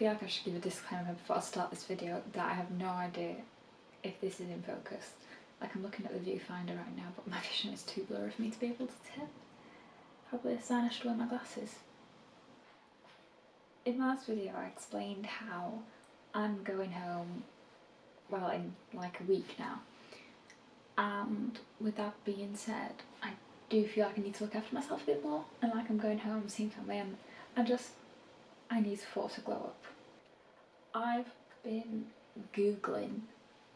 feel like I should give a disclaimer before I start this video that I have no idea if this is in focus. Like I'm looking at the viewfinder right now but my vision is too blurry for me to be able to tell. Probably a sign I should wear my glasses. In my last video I explained how I'm going home, well in like a week now. And with that being said, I do feel like I need to look after myself a bit more and like I'm going home, seeing family and I just, I need to to glow up. I've been googling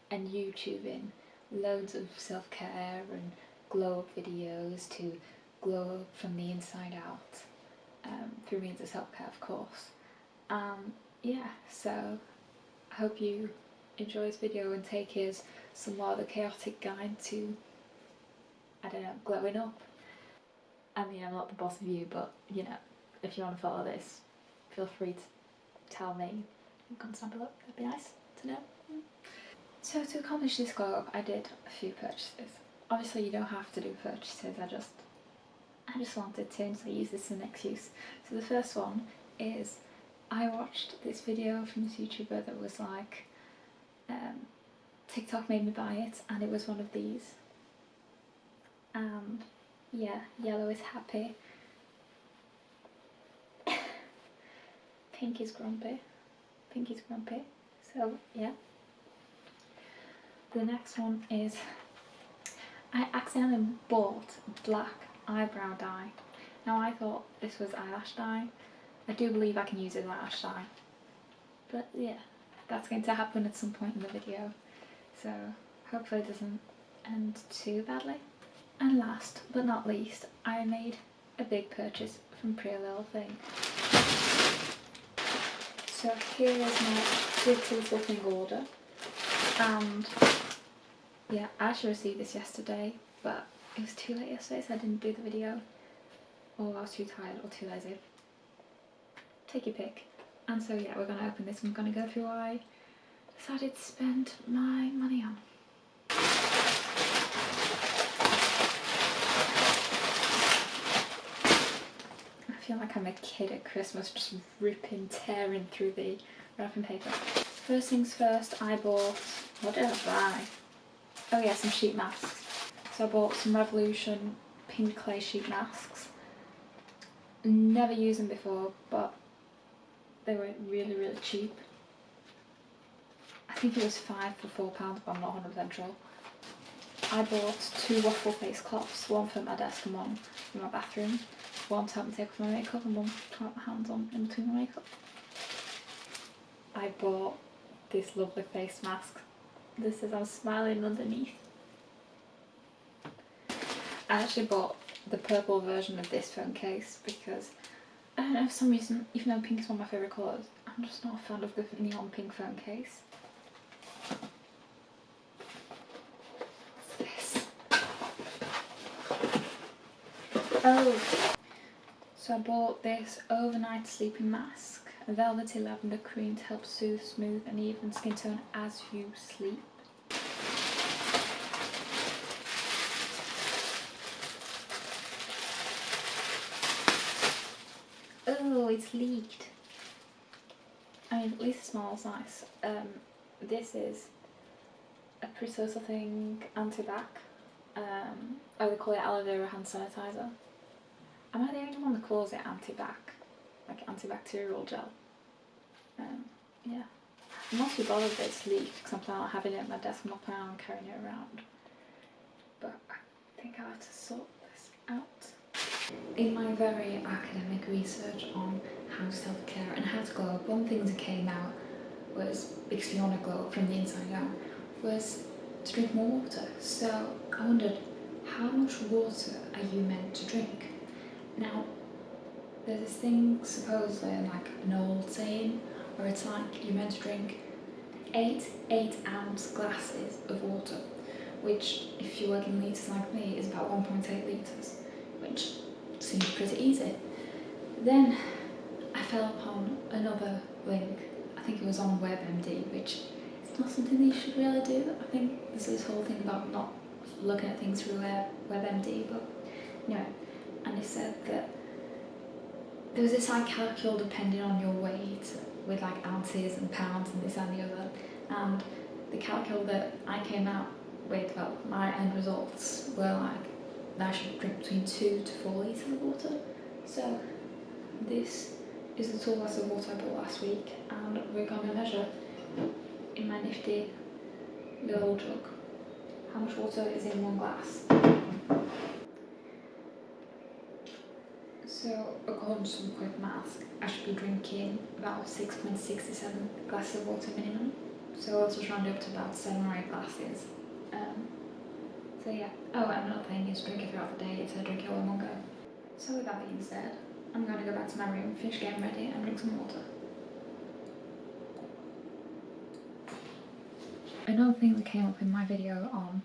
and youtubing loads of self-care and glow up videos to glow up from the inside out um, through means of self-care of course. Um, yeah, so I hope you enjoy this video and take as somewhat of a chaotic guide to, I don't know, glowing up. I mean, I'm not the boss of you, but you know, if you want to follow this, feel free to tell me in comments down below, that'd be nice to know. So to accomplish this glow up, I did a few purchases. Obviously you don't have to do purchases, I just I just wanted to and so I use this as an excuse. So the first one is I watched this video from this YouTuber that was like um, TikTok made me buy it and it was one of these. And yeah, yellow is happy. Pink is grumpy. Pink is grumpy. So yeah. The next one is I accidentally bought black eyebrow dye. Now I thought this was eyelash dye. I do believe I can use it as eyelash dye. But yeah, that's going to happen at some point in the video. So hopefully it doesn't end too badly. And last but not least, I made a big purchase from Pretty Little Thing. So here is my Little Thing order. And yeah, I actually received this yesterday, but it was too late yesterday so I didn't do the video. Or I was too tired or too lazy. Take your pick. And so yeah, we're going to open this I'm going to go through what I decided to spend my money on. Feel like I'm a kid at Christmas just ripping, tearing through the wrapping paper. First things first, I bought, what did I buy? Oh yeah, some sheet masks. So I bought some Revolution pink clay sheet masks. Never used them before, but they were really, really cheap. I think it was five for four pounds, but I'm not 100% sure. I bought two waffle face cloths, one for my desk and one for my bathroom. One to help me take off my makeup and one to put my hands on in between my makeup. I bought this lovely face mask. This is I'm smiling underneath. I actually bought the purple version of this phone case because I don't know, for some reason, even though pink is one of my favourite colours, I'm just not a fan of the neon pink phone case. this? Oh! So I bought this overnight sleeping mask, a velvety lavender cream to help soothe, smooth and even skin tone as you sleep. Oh, it's leaked. I mean, at least it smells nice. Um, this is a pretty little thing anti-bac. Um, oh, call it aloe vera hand sanitizer. Am I the only one that calls it anti-bac? Like antibacterial gel? Um, yeah. I'm not too bothered that it's leaked because I'm planning on having it at my desk. I'm not planning on carrying it around. But I think I'll have to sort this out. In my very academic research on how self-care and how to glow up, one thing that came out was, because you want to glow up from the inside out, was to drink more water. So I wondered, how much water are you meant to drink? Now, there's this thing supposedly like an old saying where it's like you're meant to drink eight 8 ounce glasses of water, which if you work in litres like me is about 1.8 litres, which seems pretty easy. Then I fell upon another link, I think it was on WebMD, which is not something that you should really do. I think there's this whole thing about not looking at things through WebMD, but anyway, and it said that there was this like calcul depending on your weight with like ounces and pounds and this and the other and the calcul that I came out with well my end results were like that I should drink between two to four litres of water so this is the tall glass of water I bought last week and we're going to measure in my nifty little jug how much water is in one glass. So according to some quick math, I should be drinking about 6.67 glasses of water minimum. So I'll just round up to about 7 or 8 glasses. Um, so yeah. Oh, and another thing is drink it throughout the day instead of drinking it all in one go. So with that being said, I'm going to go back to my room, finish getting ready and drink some water. Another thing that came up in my video on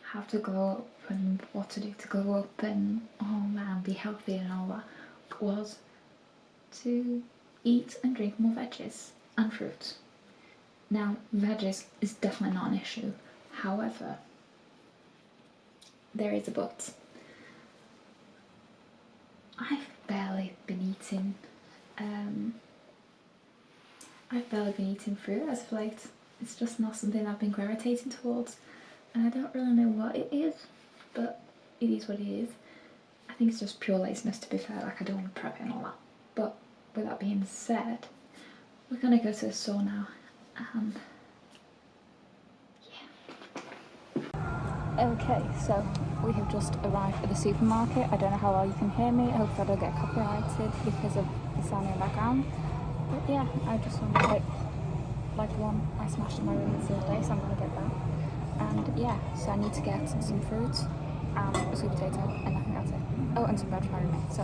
how to glow up and what to do to glow up and oh man be healthy and all that was to eat and drink more veggies and fruits. Now veggies is definitely not an issue however there is a but. I've barely been eating um, I've barely been eating fruit as of late. It's just not something I've been gravitating towards and I don't really know what it is but it is what it is. I think it's just pure laziness to be fair, like I don't want to prep it and all that. But with that being said, we're gonna go to the store now and yeah. Okay, so we have just arrived at the supermarket. I don't know how well you can hear me. I hope I don't get copyrighted because of the sound in the background. But yeah, I just want to like, like one I smashed in my room the other day, so I'm gonna get that. And yeah, so I need to get some fruit and a sweet potato, and I think that's it. Oh, and some my roommate. So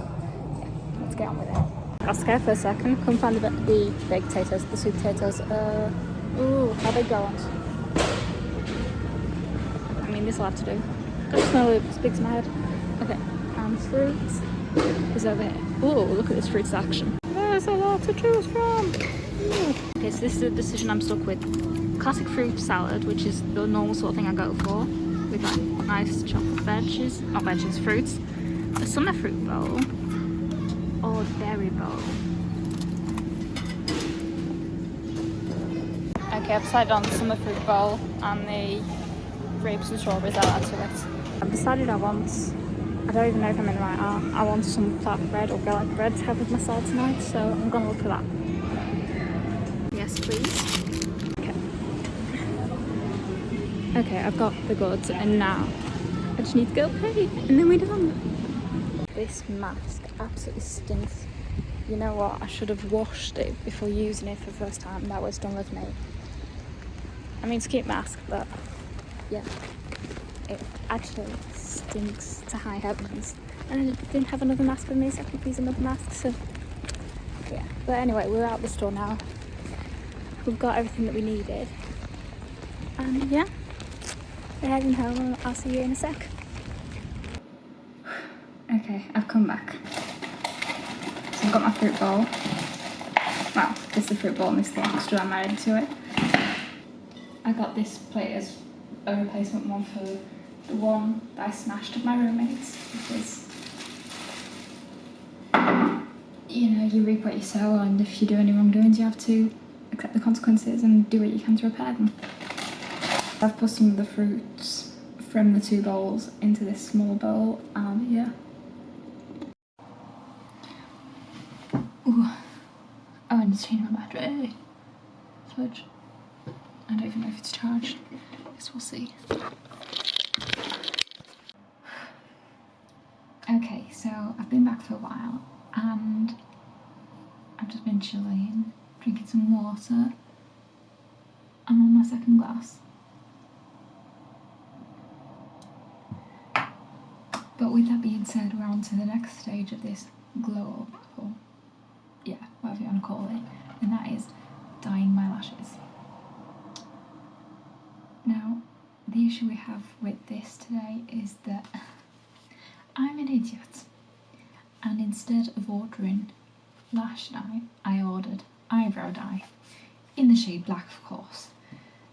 yeah, let's get on with it. Scared for a second. Couldn't find the, the baked potatoes, the sweet potatoes. Uh, ooh, how big do I? I mean, this will have to do. To smell it speaks my head. Okay, and fruits is over here. Oh, look at this fruit section. There's a lot to choose from. Ooh. Okay, so this is a decision I'm stuck with. Classic fruit salad, which is the normal sort of thing I go for, with like nice chopped veggies, not veggies, fruits. A summer fruit bowl or berry bowl. Okay, I've decided on the summer fruit bowl and the grapes and strawberries I'll add to it. I've decided I want, I don't even know if I'm in the right art, I want some flatbread or garlic bread to have with my salad tonight, so I'm gonna look for that. Yes, please. Okay. Okay, I've got the goods and now I just need to go pay and then we're done. This mask absolutely stinks. You know what, I should have washed it before using it for the first time. That was done with me. I mean, it's a cute mask, but yeah it actually stinks to high heavens. And I didn't have another mask with me, so I could use another mask, so yeah. But anyway, we're out the store now. We've got everything that we needed. And yeah, we're heading home and I'll see you in a sec. Okay, I've come back. So I've got my fruit bowl. Well, this is the fruit bowl and this is the extra I'm adding to it. I got this plate as a replacement one for the one that I smashed at my roommate's because you know you reap what you sow and if you do any wrongdoings you have to accept the consequences and do what you can to repair them. I've put some of the fruits from the two bowls into this small bowl and yeah. Ooh. Oh, I need to change my battery. Fudge. I don't even know if it's charged. I Guess we'll see. Okay, so I've been back for a while and I've just been chilling, drinking some water. I'm on my second glass. But with that being said, we're on to the next stage of this glow up, or yeah, whatever you want to call it, and that is dyeing my lashes. Now, the issue we have with this today is that I'm an idiot. And instead of ordering lash dye, I ordered eyebrow dye. In the shade black, of course.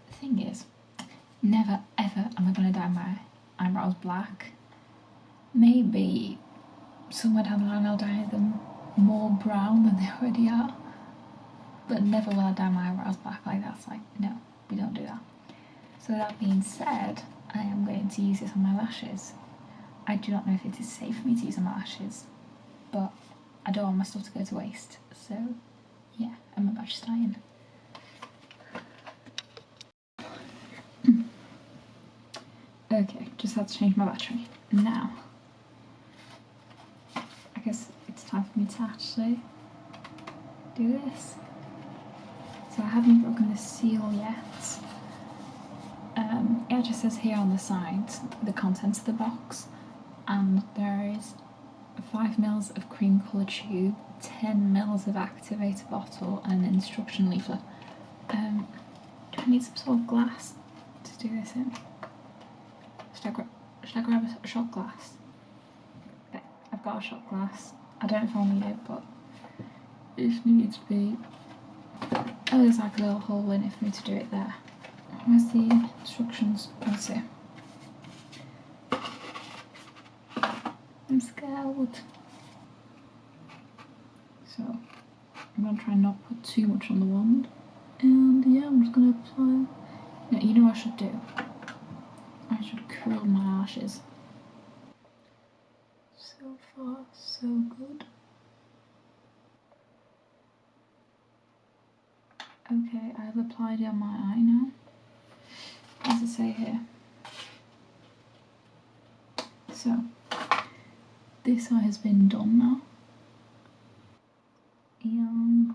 The thing is, never ever am I going to dye my eyebrows black. Maybe somewhere down the line I'll dye them more brown than they already are. But never will I dye my eyebrows black like that. It's like, no, we don't do that. So that being said, I am going to use this on my lashes. I do not know if it is safe for me to use on my lashes, but I don't want my stuff to go to waste. So yeah, I'm about to start in. okay, just had to change my battery. Now, I guess it's time for me to actually do this. So I haven't broken the seal yet. Um, it just says here on the side the contents of the box, and there is 5 mils of cream colour tube, 10 mils of activator bottle, and an instruction leaflet. Um, do I need some sort of glass to do this in? Should I, should I grab a shot glass? I've got a shot glass. I don't know if I'll need it, but if needs be. Oh, there's like a little hole in it for me to do it there. Where's the instructions? Let's see. I'm scared. So I'm gonna try and not put too much on the wand. And yeah, I'm just gonna apply. Now, you know what I should do? I should curl my lashes. So far, so good. Okay, I've applied it on my eye now. As I say here? So, this eye has been done now. And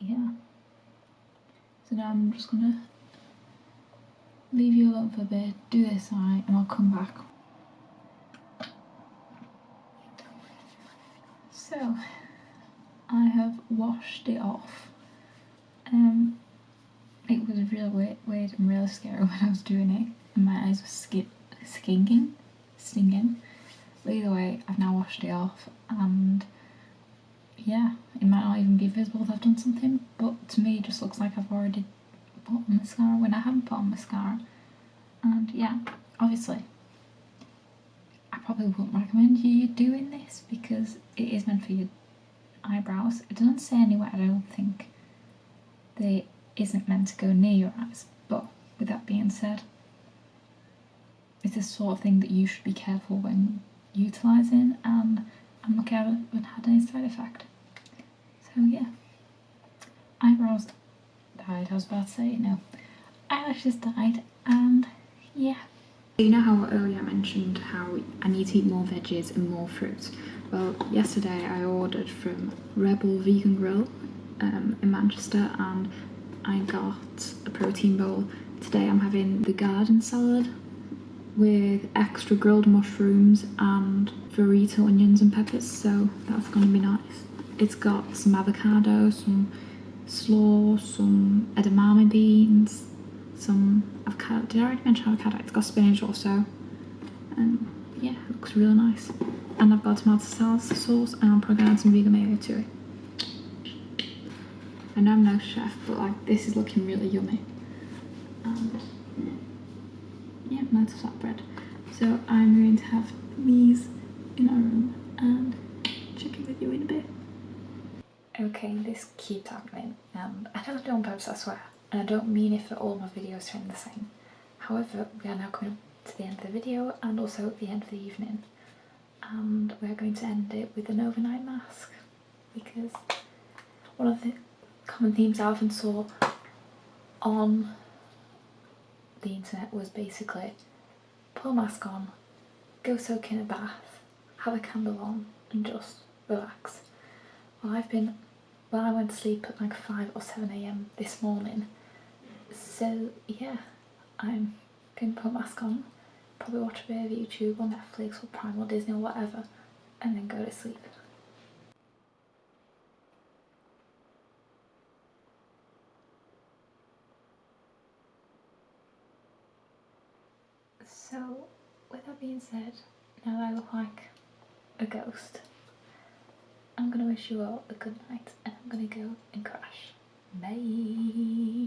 yeah. So now I'm just gonna leave you alone for a bit, do this eye, and I'll come back. So, I have washed it off. Um, it was really weird, weird and really scary when I was doing it, and my eyes were sk stinging, stinging. But either way, I've now washed it off, and yeah, it might not even be visible if I've done something, but to me it just looks like I've already put on mascara when I haven't put on mascara. And yeah, obviously, I probably wouldn't recommend you doing this because it is meant for your eyebrows. It doesn't say anywhere, I don't think, it isn't meant to go near your eyes, but with that being said, it's the sort of thing that you should be careful when utilising and I'm lucky I haven't had any side effect. So yeah, eyebrows died, I was about to say, no, eyelashes died and yeah. You know how earlier I mentioned how I need to eat more veggies and more fruit? Well, yesterday I ordered from Rebel Vegan Grill um, in Manchester and I got a protein bowl. Today I'm having the garden salad with extra grilled mushrooms and burrito onions and peppers, so that's going to be nice. It's got some avocado, some slaw, some edamame beans, some avocado. Did I already mention avocado? It's got spinach also. And yeah, it looks really nice. And I've got tomato sauce sauce, and I'm probably to add some vegan mayo to it. I know I'm no chef, but like this is looking really yummy. And yeah, nice flatbread. So I'm going to have these in our room and check in with you in a bit. Okay, this keeps happening and I don't do it on purpose, I swear. And I don't mean for all my videos end the same. However, we are now coming to the end of the video and also the end of the evening. And we're going to end it with an overnight mask because one of the common themes I often saw on the internet was basically put a mask on, go soak in a bath, have a candle on and just relax. Well I've been, when I went to sleep at like 5 or 7am this morning so yeah I'm going to put a mask on, probably watch a bit of YouTube or Netflix or Prime or Disney or whatever and then go to sleep. So, with that being said, now that I look like a ghost, I'm to wish you all a good night and I'm to go and crash. Bye!